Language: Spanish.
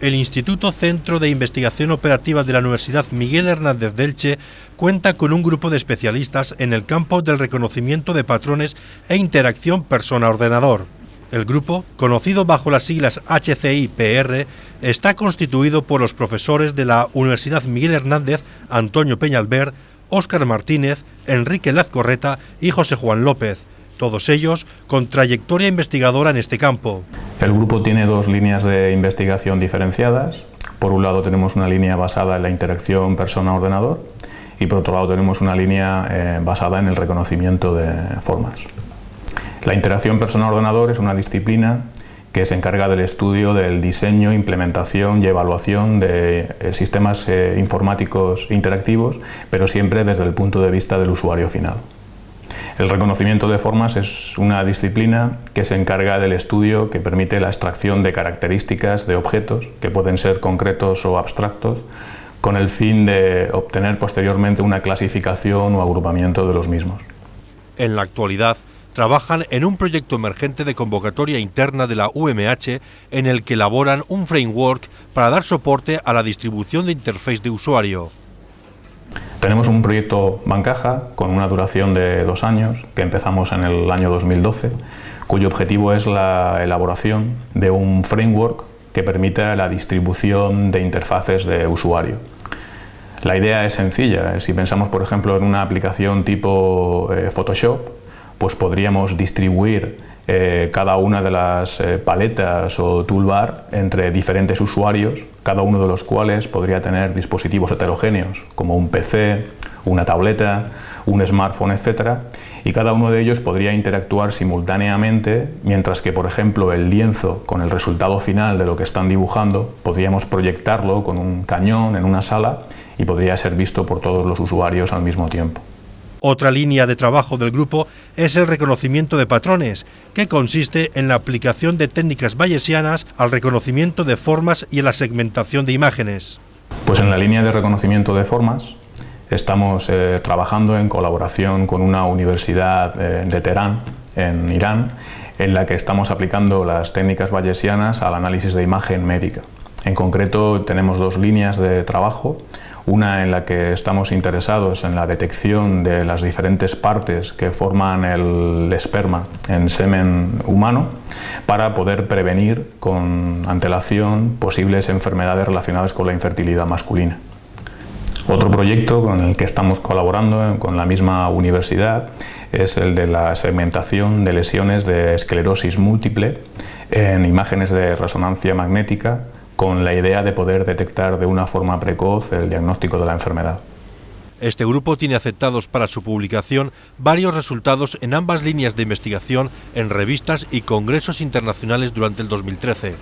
El Instituto Centro de Investigación Operativa de la Universidad Miguel Hernández de Elche cuenta con un grupo de especialistas en el campo del reconocimiento de patrones e interacción persona-ordenador. El grupo, conocido bajo las siglas HCI-PR, está constituido por los profesores de la Universidad Miguel Hernández Antonio Peñalver, Óscar Martínez, Enrique Lazcorreta y José Juan López, todos ellos con trayectoria investigadora en este campo. El grupo tiene dos líneas de investigación diferenciadas. Por un lado tenemos una línea basada en la interacción persona-ordenador y por otro lado tenemos una línea eh, basada en el reconocimiento de formas. La interacción persona-ordenador es una disciplina que se encarga del estudio del diseño, implementación y evaluación de eh, sistemas eh, informáticos interactivos, pero siempre desde el punto de vista del usuario final. El reconocimiento de formas es una disciplina que se encarga del estudio que permite la extracción de características de objetos, que pueden ser concretos o abstractos, con el fin de obtener posteriormente una clasificación o agrupamiento de los mismos. En la actualidad, trabajan en un proyecto emergente de convocatoria interna de la UMH en el que elaboran un framework para dar soporte a la distribución de interface de usuario. Tenemos un proyecto Bancaja con una duración de dos años, que empezamos en el año 2012, cuyo objetivo es la elaboración de un framework que permita la distribución de interfaces de usuario. La idea es sencilla, si pensamos por ejemplo en una aplicación tipo eh, Photoshop, pues podríamos distribuir eh, cada una de las eh, paletas o toolbar entre diferentes usuarios, cada uno de los cuales podría tener dispositivos heterogéneos, como un PC, una tableta, un smartphone, etc. Y cada uno de ellos podría interactuar simultáneamente, mientras que, por ejemplo, el lienzo con el resultado final de lo que están dibujando, podríamos proyectarlo con un cañón en una sala y podría ser visto por todos los usuarios al mismo tiempo. Otra línea de trabajo del grupo es el reconocimiento de patrones, que consiste en la aplicación de técnicas bayesianas al reconocimiento de formas y a la segmentación de imágenes. Pues en la línea de reconocimiento de formas estamos eh, trabajando en colaboración con una universidad eh, de Teherán, en Irán, en la que estamos aplicando las técnicas bayesianas al análisis de imagen médica. En concreto tenemos dos líneas de trabajo, una en la que estamos interesados en la detección de las diferentes partes que forman el esperma en semen humano para poder prevenir con antelación posibles enfermedades relacionadas con la infertilidad masculina. Otro proyecto con el que estamos colaborando con la misma universidad es el de la segmentación de lesiones de esclerosis múltiple en imágenes de resonancia magnética con la idea de poder detectar de una forma precoz el diagnóstico de la enfermedad. Este grupo tiene aceptados para su publicación varios resultados en ambas líneas de investigación en revistas y congresos internacionales durante el 2013.